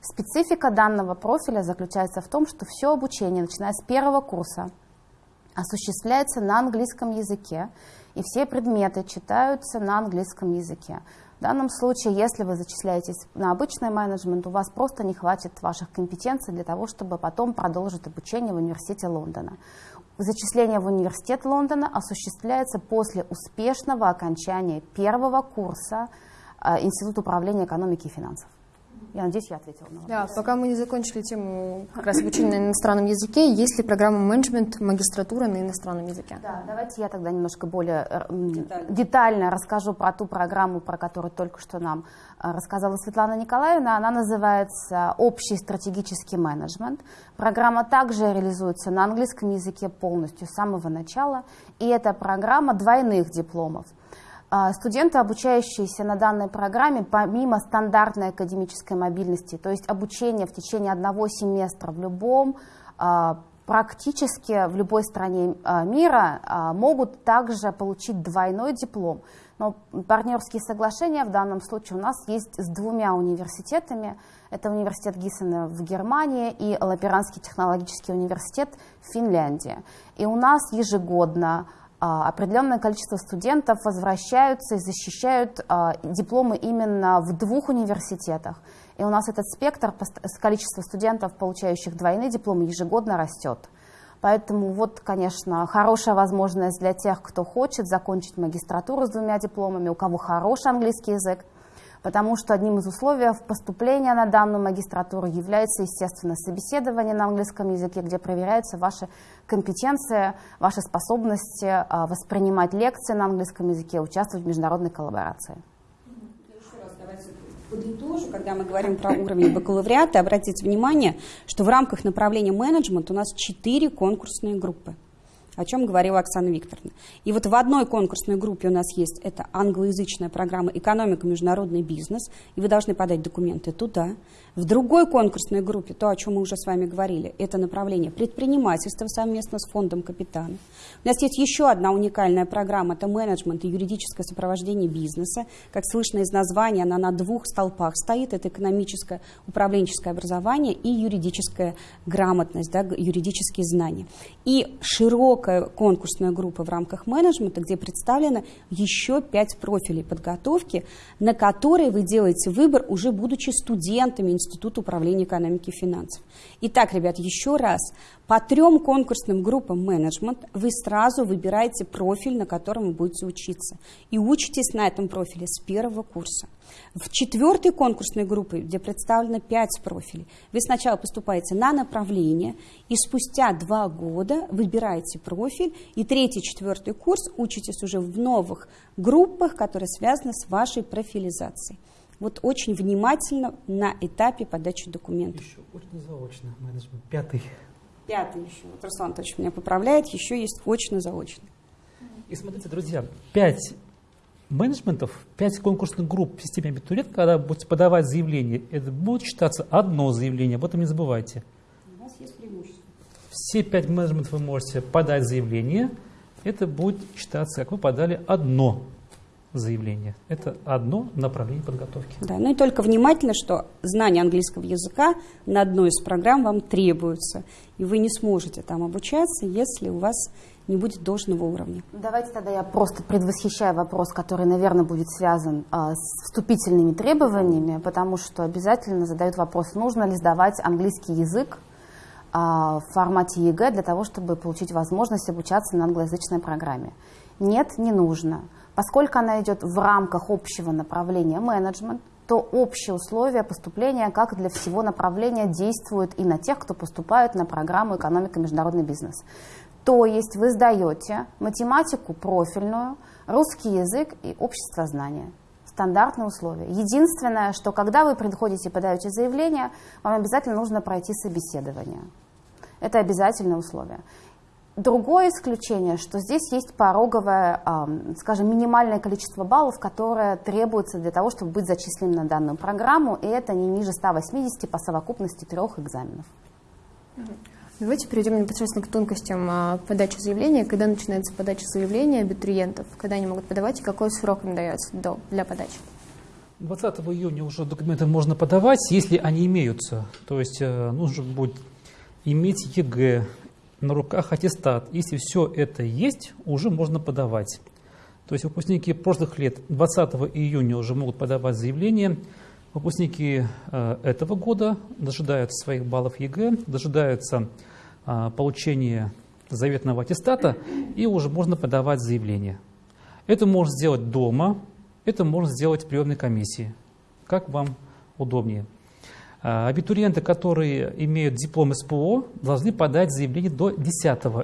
D: Специфика данного профиля заключается в том, что все обучение, начиная с первого курса, осуществляется на английском языке, и все предметы читаются на английском языке. В данном случае, если вы зачисляетесь на обычный менеджмент, у вас просто не хватит ваших компетенций для того, чтобы потом продолжить обучение в университете Лондона. Зачисление в университет Лондона осуществляется после успешного окончания первого курса э, Института управления экономики и финансов. Я надеюсь, я ответила на
A: вопрос. Да, пока мы не закончили тему как раз обучения на иностранном языке, есть ли программа менеджмент, магистратура на иностранном языке?
D: Да, давайте я тогда немножко более э, детально, детально расскажу про ту программу, про которую только что нам э, рассказала Светлана Николаевна. Она называется «Общий стратегический менеджмент». Программа также реализуется на английском языке полностью с самого начала, и это программа двойных дипломов – студенты, обучающиеся на данной программе, помимо стандартной академической мобильности, то есть обучение в течение одного семестра в любом, а, практически в любой стране а, мира, могут также получить двойной диплом. Но партнерские соглашения в данном случае у нас есть с двумя университетами. Это университет Гиссена в Германии и Лаперанский технологический университет в Финляндии. И у нас ежегодно а, определенное количество студентов возвращаются и защищают а, дипломы именно в двух университетах. И у нас этот спектр количества студентов, получающих двойные дипломы, ежегодно растет. Поэтому вот, конечно, хорошая возможность для тех, кто хочет закончить магистратуру с двумя дипломами, у кого хороший английский язык, потому что одним из условий поступления на данную магистратуру является, естественно, собеседование на английском языке, где проверяется ваша компетенция, ваши способности а, воспринимать лекции на английском языке, участвовать в международной коллаборации.
B: подытожу, когда мы говорим про уровень бакалавриата, обратите внимание, что в рамках направления менеджмент у нас четыре конкурсные группы о чем говорила Оксана Викторовна. И вот в одной конкурсной группе у нас есть, это англоязычная программа «Экономика, международный бизнес», и вы должны подать документы туда. В другой конкурсной группе, то, о чем мы уже с вами говорили, это направление предпринимательства совместно с фондом капитана. У нас есть еще одна уникальная программа, это менеджмент и юридическое сопровождение бизнеса. Как слышно из названия, она на двух столпах стоит. Это экономическое, управленческое образование и юридическая грамотность, да, юридические знания. И широкая конкурсная группа в рамках менеджмента, где представлено еще пять профилей подготовки, на которые вы делаете выбор, уже будучи студентами Института управления экономики и финансов. Итак, ребят, еще раз. По трем конкурсным группам менеджмент вы сразу выбираете профиль, на котором вы будете учиться. И учитесь на этом профиле с первого курса. В четвертой конкурсной группе, где представлено пять профилей, вы сначала поступаете на направление, и спустя два года выбираете профиль, и третий, четвертый курс учитесь уже в новых группах, которые связаны с вашей профилизацией вот очень внимательно на этапе подачи документов.
C: Еще очень заочно менеджмент, пятый.
B: Пятый еще, вот Руслан Анатольевич меня поправляет, еще есть очно-заочно.
C: И смотрите, друзья, пять менеджментов, пять конкурсных групп в системе абитуриент, когда будете подавать заявление, это будет считаться одно заявление, об этом не забывайте.
B: У вас есть преимущество.
C: Все пять менеджментов вы можете подать заявление, это будет считаться, как вы подали одно заявление. Это одно направление подготовки.
B: Да, ну и только внимательно, что знание английского языка на одной из программ вам требуется, и вы не сможете там обучаться, если у вас не будет должного уровня.
D: Давайте тогда я просто предвосхищаю вопрос, который, наверное, будет связан а, с вступительными требованиями, потому что обязательно задают вопрос, нужно ли сдавать английский язык а, в формате ЕГЭ для того, чтобы получить возможность обучаться на англоязычной программе. Нет, не нужно. Поскольку она идет в рамках общего направления менеджмент, то общие условия поступления, как для всего направления, действуют и на тех, кто поступает на программу «Экономика и международный бизнес». То есть вы сдаете математику профильную, русский язык и обществознание. Стандартные условия. Единственное, что когда вы приходите и подаете заявление, вам обязательно нужно пройти собеседование. Это обязательное условие. Другое исключение, что здесь есть пороговое, скажем, минимальное количество баллов, которое требуется для того, чтобы быть зачисленным на данную программу, и это не ниже 180 по совокупности трех экзаменов.
A: Давайте перейдем непосредственно к тонкостям а, подачи заявления. Когда начинается подача заявления абитуриентов, когда они могут подавать и какой срок им дается для подачи?
C: 20 июня уже документы можно подавать, если они имеются. То есть э, нужно будет иметь ЕГЭ, на руках аттестат. Если все это есть, уже можно подавать. То есть выпускники прошлых лет 20 июня уже могут подавать заявление. Выпускники э, этого года дожидаются своих баллов ЕГЭ, дожидаются э, получения заветного аттестата и уже можно подавать заявление. Это можно сделать дома, это можно сделать в приемной комиссии, как вам удобнее. А, абитуриенты, которые имеют диплом СПО, должны подать заявление до 10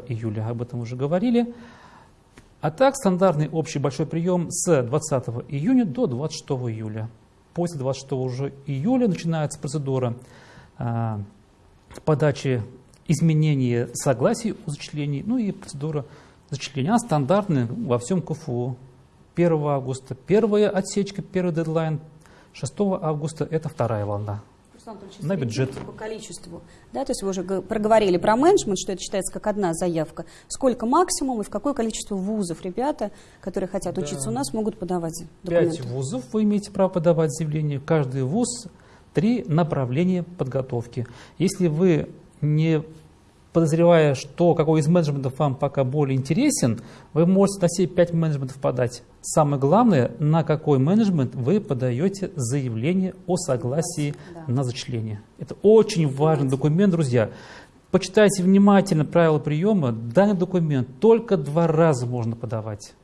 C: июля, об этом уже говорили. А так стандартный общий большой прием с 20 июня до 26 июля. После 26 июля начинается процедура а, подачи изменения согласий о зачислении, ну и процедура зачисления. Она стандартная во всем КФУ. 1 августа первая отсечка, первый дедлайн, 6 августа это вторая волна на бюджет.
B: По количеству. Да, то есть вы уже проговорили про менеджмент, что это считается как одна заявка. Сколько максимум и в какое количество вузов ребята, которые хотят да. учиться у нас, могут подавать документы?
C: Пять вузов вы имеете право подавать заявление. Каждый вуз три направления подготовки. Если вы не подозревая, что какой из менеджментов вам пока более интересен, вы можете на все пять менеджментов подать. Самое главное, на какой менеджмент вы подаете заявление о согласии да. на зачисление. Это очень важный документ, друзья. Почитайте внимательно правила приема. Данный документ только два раза можно подавать.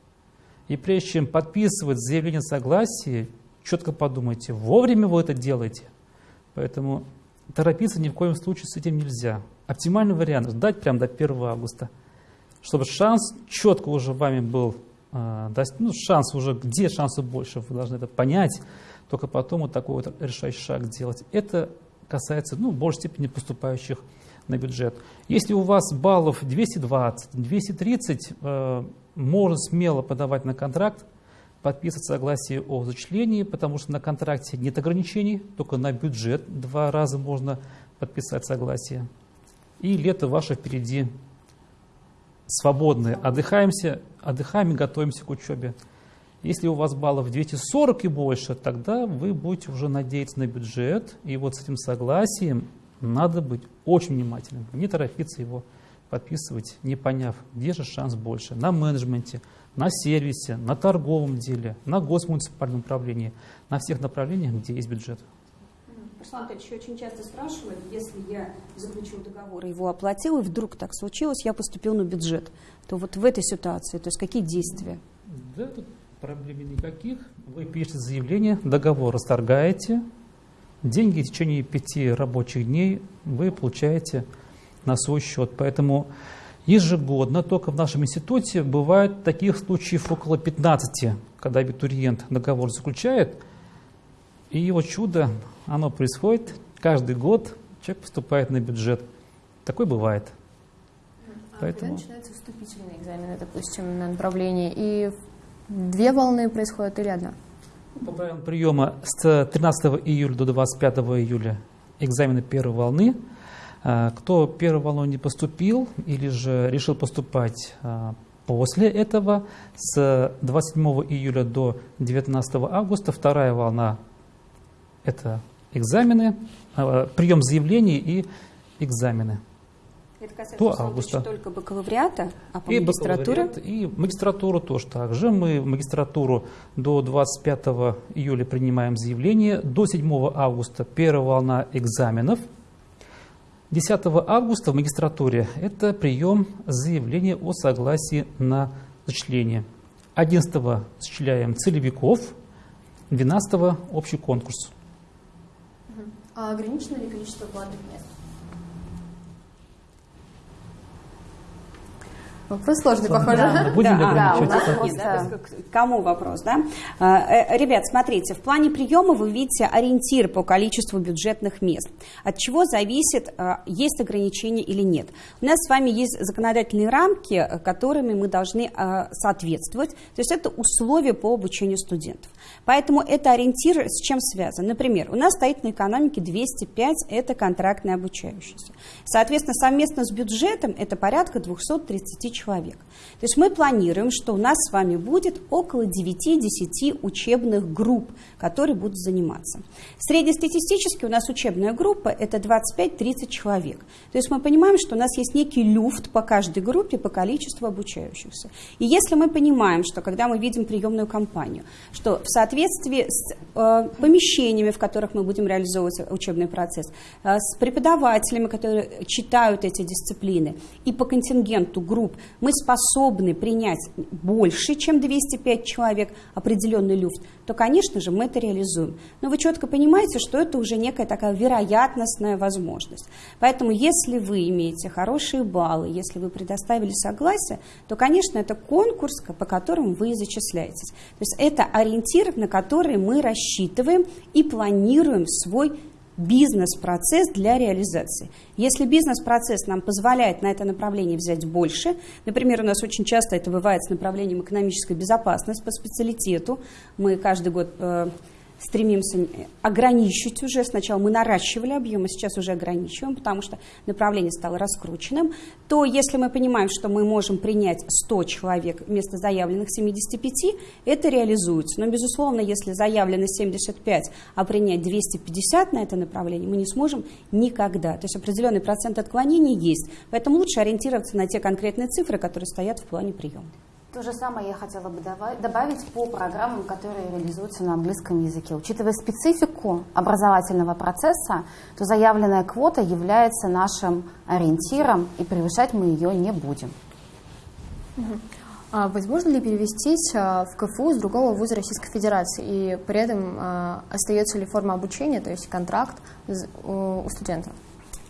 C: И прежде чем подписывать заявление согласия, четко подумайте, вовремя вы это делаете. Поэтому торопиться ни в коем случае с этим нельзя. Оптимальный вариант – ждать прямо до 1 августа, чтобы шанс четко уже вами был, э, ну, шанс уже, где шансы больше, вы должны это понять, только потом вот такой вот решающий шаг делать. Это касается, ну, в большей степени поступающих на бюджет. Если у вас баллов 220, 230, э, можно смело подавать на контракт, подписывать согласие о зачислении, потому что на контракте нет ограничений, только на бюджет два раза можно подписать согласие. И лето ваше впереди свободное. Отдыхаемся, отдыхаем и готовимся к учебе. Если у вас баллов 240 и больше, тогда вы будете уже надеяться на бюджет. И вот с этим согласием надо быть очень внимательным. Не торопиться его подписывать, не поняв, где же шанс больше. На менеджменте, на сервисе, на торговом деле, на госмуниципальном управлении, на всех направлениях, где есть бюджет.
B: Руслан Анатольевич очень часто спрашивают, если я заключил договор его оплатил, и вдруг так случилось, я поступил на бюджет, то вот в этой ситуации, то есть какие действия?
C: Да, тут проблем никаких. Вы пишете заявление, договор расторгаете, деньги в течение пяти рабочих дней вы получаете на свой счет. Поэтому ежегодно только в нашем институте бывает таких случаев около 15, когда абитуриент договор заключает, и его чудо, оно происходит каждый год, человек поступает на бюджет. Такое бывает.
A: А Поэтому... когда начинаются вступительные экзамены, допустим, на направление, и две волны происходят или одна?
C: По правилам приема с 13 июля до 25 июля экзамены первой волны. А, кто первую волну не поступил или же решил поступать а, после этого, с 27 июля до 19 августа вторая волна это экзамены, а, прием заявлений и экзамене.
B: Это касается до августа. только бакалавриата, а по и магистратуре?
C: И магистратуру тоже так же. Мы в магистратуру до 25 июля принимаем заявление, до 7 августа первая волна экзаменов. 10 августа в магистратуре это прием заявления о согласии на зачисление. 11 зачисляем целевиков, 12 общий конкурс.
A: А ограничено ли количество платных мест? Вопрос сложный, похоже. Да,
B: будем да, да, у нас просто... Кому вопрос, да? А, э, ребят, смотрите, в плане приема вы видите ориентир по количеству бюджетных мест. От чего зависит, а, есть ограничения или нет. У нас с вами есть законодательные рамки, которыми мы должны соответствовать. То есть это условия по обучению студентов. Поэтому это ориентир с чем связан. Например, у нас стоит на экономике 205, это контрактные обучающиеся. Соответственно, совместно с бюджетом это порядка 230 человек. То есть мы планируем, что у нас с вами будет около 9-10 учебных групп, которые будут заниматься. Среднестатистически у нас учебная группа это 25-30 человек. То есть мы понимаем, что у нас есть некий люфт по каждой группе по количеству обучающихся. И если мы понимаем, что когда мы видим приемную кампанию, что в соответствии с э, помещениями, в которых мы будем реализовывать учебный процесс, э, с преподавателями, которые читают эти дисциплины, и по контингенту групп, мы способны принять больше, чем 205 человек, определенный люфт, то, конечно же, мы это реализуем. Но вы четко понимаете, что это уже некая такая вероятностная возможность. Поэтому, если вы имеете хорошие баллы, если вы предоставили согласие, то, конечно, это конкурс, по которому вы зачисляетесь. То есть это ориентир, на который мы рассчитываем и планируем свой бизнес-процесс для реализации. Если бизнес-процесс нам позволяет на это направление взять больше, например, у нас очень часто это бывает с направлением экономической безопасности по специалитету, мы каждый год э, стремимся ограничить уже. Сначала мы наращивали объемы, сейчас уже ограничиваем, потому что направление стало раскрученным. То если мы понимаем, что мы можем принять 100 человек вместо заявленных 75, это реализуется. Но, безусловно, если заявлено 75, а принять 250 на это направление, мы не сможем никогда. То есть определенный процент отклонений есть. Поэтому лучше ориентироваться на те конкретные цифры, которые стоят в плане приема.
D: То же самое я хотела бы добавить по программам, которые реализуются на английском языке. Учитывая специфику образовательного процесса, то заявленная квота является нашим ориентиром, и превышать мы ее не будем.
A: А возможно ли перевестись а, в КФУ с другого вуза Российской Федерации, и при этом а, остается ли форма обучения, то есть контракт у студента?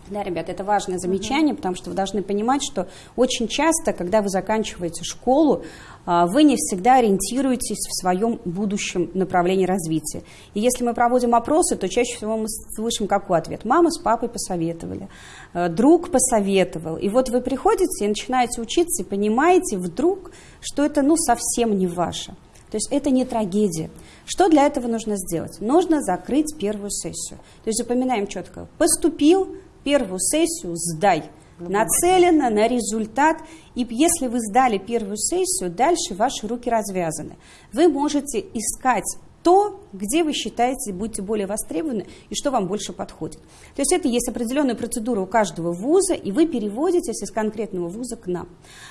B: Да, ребят, это важное замечание, потому что вы должны понимать, что очень часто, когда вы заканчиваете школу, а, вы не всегда ориентируетесь в своем будущем направлении развития. И если мы проводим опросы, то чаще всего мы слышим какой ответ? Мама с папой посоветовали, э, друг посоветовал. И вот вы приходите и начинаете учиться, и понимаете вдруг, что это ну совсем не ваше. То есть это не трагедия. Что для этого нужно сделать? Нужно закрыть первую сессию. То есть запоминаем четко. Поступил, первую сессию сдай. Нацелено на результат. И если вы сдали первую сессию, дальше ваши руки развязаны. Вы можете искать то, где вы считаете будете более востребованы и что вам больше подходит. То есть это есть определенная процедура у каждого вуза, и вы переводитесь из конкретного вуза к нам.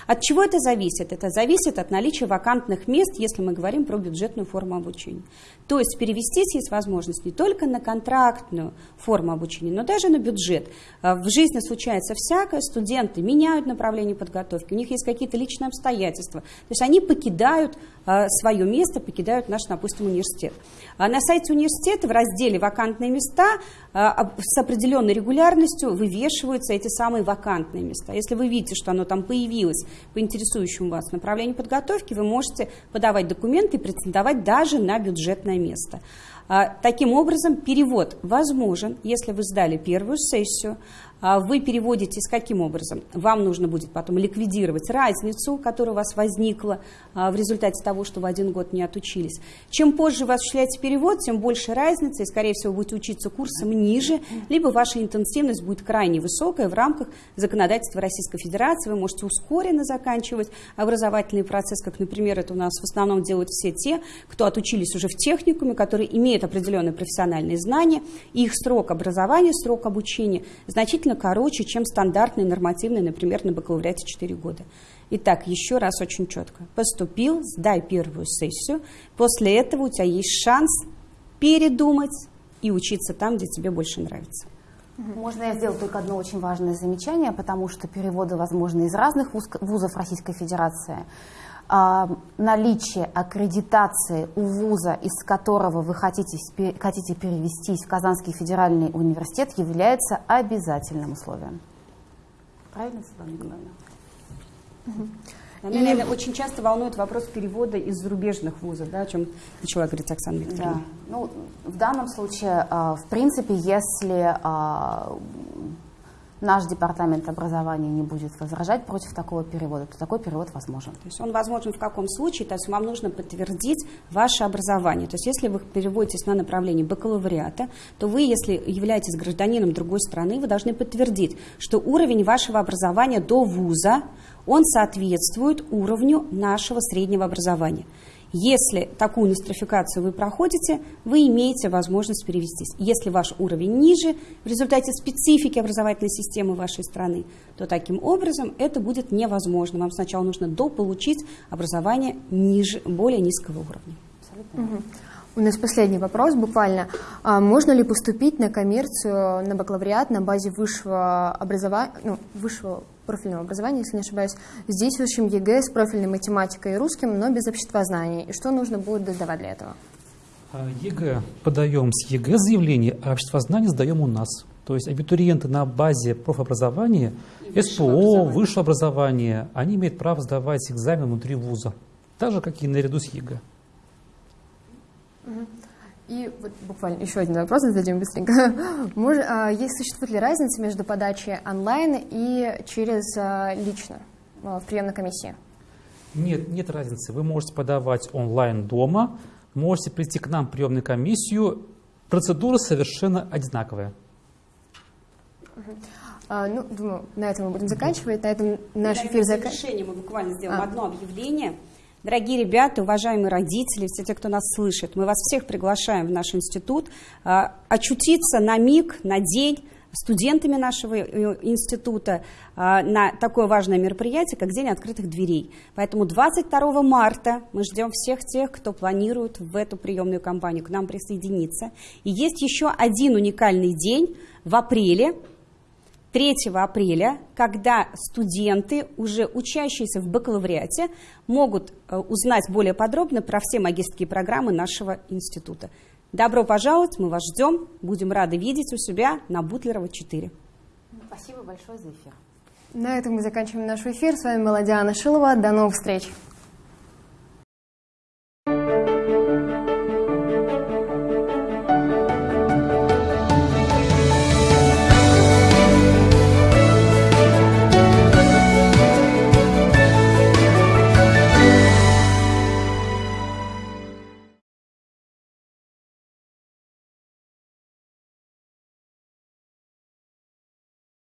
B: От чего это зависит? Это зависит от наличия вакантных мест, если мы говорим про бюджетную форму обучения. То есть перевестись есть возможность не только на контрактную форму обучения, но даже на бюджет. А, в жизни случается всякое, студенты меняют направление подготовки, у них есть какие-то личные обстоятельства. То есть они покидают а, свое место, покидают наш, допустим, университет. А на сайте университета в разделе «Вакантные места» с определенной регулярностью вывешиваются эти самые вакантные места. Если вы видите, что оно там появилось по интересующему вас направлению подготовки, вы можете подавать документы и претендовать даже на бюджетное место. Таким образом, перевод возможен, если вы сдали первую сессию, а вы переводитесь каким образом? Вам нужно будет потом ликвидировать разницу, которая у вас возникла а, в результате того, что вы один год не отучились. Чем позже вы осуществляете перевод, тем больше разница, и, скорее всего, будете учиться курсом ниже, либо ваша интенсивность будет крайне высокая в рамках законодательства Российской Федерации. Вы можете ускоренно заканчивать образовательный процесс, как, например, это у нас в основном делают все те, кто отучились уже в техникуме, которые имеют определенные профессиональные знания, и их срок образования, срок обучения значительно значительно короче, чем стандартный нормативный, например, на бакалавриате 4 года. Итак, еще раз очень четко. Поступил, сдай первую сессию. После этого у тебя есть шанс передумать и учиться там, где тебе больше нравится.
D: Можно я сделаю только одно очень важное замечание, потому что переводы возможны из разных вузов Российской Федерации. А, наличие аккредитации у вуза, из которого вы хотите, хотите перевестись в Казанский федеральный университет, является обязательным условием.
B: Правильно, Светлана Николаевна? Меня и... очень часто волнует вопрос перевода из зарубежных вузов, да, о чем начала говорить Оксана Викторовна. Да.
D: Ну, в данном случае, а, в принципе, если а, наш департамент образования не будет возражать против такого перевода, то такой перевод возможен.
B: То есть он возможен в каком случае? То есть вам нужно подтвердить ваше образование. То есть если вы переводитесь на направление бакалавриата, то вы, если являетесь гражданином другой страны, вы должны подтвердить, что уровень вашего образования до вуза, он соответствует уровню нашего среднего образования. Если такую нострификацию вы проходите, вы имеете возможность перевестись. Если ваш уровень ниже в результате специфики образовательной системы вашей страны, то таким образом это будет невозможно. Вам сначала нужно дополучить образование ниже, более низкого уровня.
A: Угу. У нас последний вопрос буквально. А можно ли поступить на коммерцию, на бакалавриат на базе высшего образования, ну, высшего профильного образования, если не ошибаюсь. Здесь учим ЕГЭ с профильной математикой и русским, но без обществознания. И что нужно будет сдавать для этого?
C: А, ЕГЭ подаем с ЕГЭ заявление, а обществознание сдаем у нас. То есть абитуриенты на базе профобразования, СПО, образования. высшее образование, они имеют право сдавать экзамен внутри вуза, так же, как и наряду с ЕГЭ.
A: И вот буквально еще один вопрос зададим быстренько. Может, а, есть, существует ли разница между подачей онлайн и через а, лично а, в приемной комиссии?
C: Нет, нет разницы. Вы можете подавать онлайн дома, можете прийти к нам в приемную комиссию. Процедура совершенно одинаковая.
A: А, ну, думаю, на этом мы будем заканчивать. На этом наш эфир
B: заканчивается. мы буквально сделаем а. одно объявление. Дорогие ребята, уважаемые родители, все те, кто нас слышит, мы вас всех приглашаем в наш институт а, очутиться на миг, на день студентами нашего э, института а, на такое важное мероприятие, как День открытых дверей. Поэтому 22 марта мы ждем всех тех, кто планирует в эту приемную кампанию к нам присоединиться. И есть еще один уникальный день в апреле, 3 апреля, когда студенты, уже учащиеся в бакалавриате, могут э, узнать более подробно про все магистрские программы нашего института. Добро пожаловать, мы вас ждем, будем рады видеть у себя на Бутлерова 4.
D: Спасибо большое за эфир.
A: На этом мы заканчиваем наш эфир. С вами была Диана Шилова. До новых встреч.